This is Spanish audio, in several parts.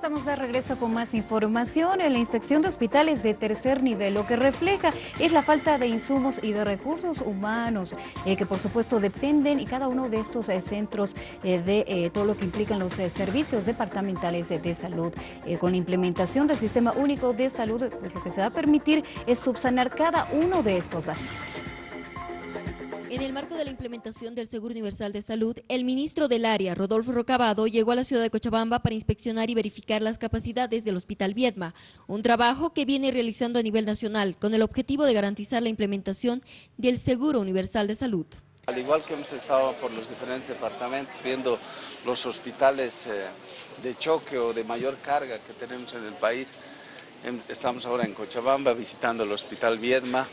Estamos de regreso con más información. En la inspección de hospitales de tercer nivel lo que refleja es la falta de insumos y de recursos humanos eh, que por supuesto dependen y cada uno de estos eh, centros eh, de todo lo que implican los servicios departamentales de salud. con la implementación del Sistema Único de Salud pues, lo que se va a permitir es subsanar cada uno de estos vacíos. En el marco de la implementación del Seguro Universal de Salud, el ministro del área, Rodolfo Rocabado, llegó a la ciudad de Cochabamba para inspeccionar y verificar las capacidades del Hospital Viedma, un trabajo que viene realizando a nivel nacional con el objetivo de garantizar la implementación del Seguro Universal de Salud. Al igual que hemos estado por los diferentes departamentos viendo los hospitales eh, de choque o de mayor carga que tenemos en el país, em, estamos ahora en Cochabamba visitando el Hospital Viedma,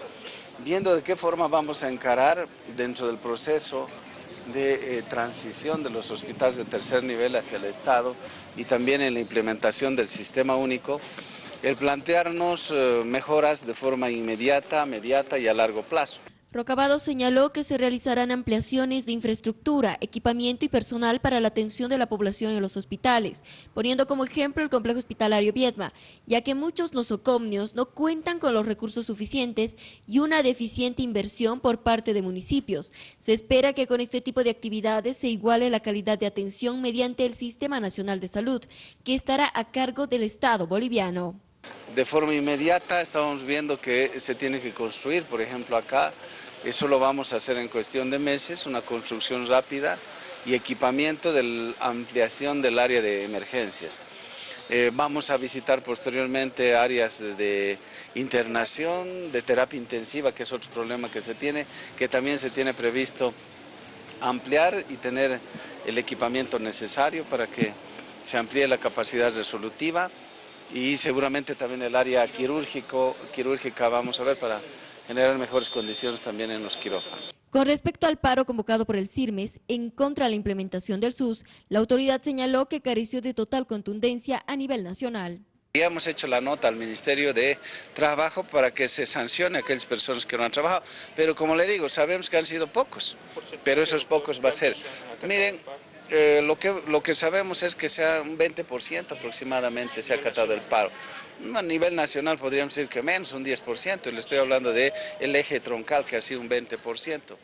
viendo de qué forma vamos a encarar dentro del proceso de eh, transición de los hospitales de tercer nivel hacia el Estado y también en la implementación del sistema único, el plantearnos eh, mejoras de forma inmediata, mediata y a largo plazo. Rocabado señaló que se realizarán ampliaciones de infraestructura, equipamiento y personal para la atención de la población en los hospitales, poniendo como ejemplo el complejo hospitalario Viedma, ya que muchos nosocomnios no cuentan con los recursos suficientes y una deficiente inversión por parte de municipios. Se espera que con este tipo de actividades se iguale la calidad de atención mediante el Sistema Nacional de Salud, que estará a cargo del Estado boliviano. De forma inmediata estamos viendo que se tiene que construir, por ejemplo acá, eso lo vamos a hacer en cuestión de meses, una construcción rápida y equipamiento de ampliación del área de emergencias. Eh, vamos a visitar posteriormente áreas de, internación, de terapia intensiva, que es otro problema que se tiene, que también se tiene previsto ampliar y tener el equipamiento necesario para que se amplíe la capacidad resolutiva y seguramente también el área quirúrgico, quirúrgica vamos a ver para generar mejores condiciones también en los quirófanos. Con respecto al paro convocado por el CIRMES en contra de la implementación del SUS, la autoridad señaló que careció de total contundencia a nivel nacional. Hemos hecho la nota al Ministerio de Trabajo para que se sancione a aquellas personas que no han trabajado, pero como le digo, sabemos que han sido pocos, pero esos pocos va a ser. Miren, eh, lo, que, lo que sabemos es que sea un 20% aproximadamente se ha acatado el paro. A nivel nacional podríamos decir que menos, un 10%, y le estoy hablando del el eje troncal que ha sido un 20%.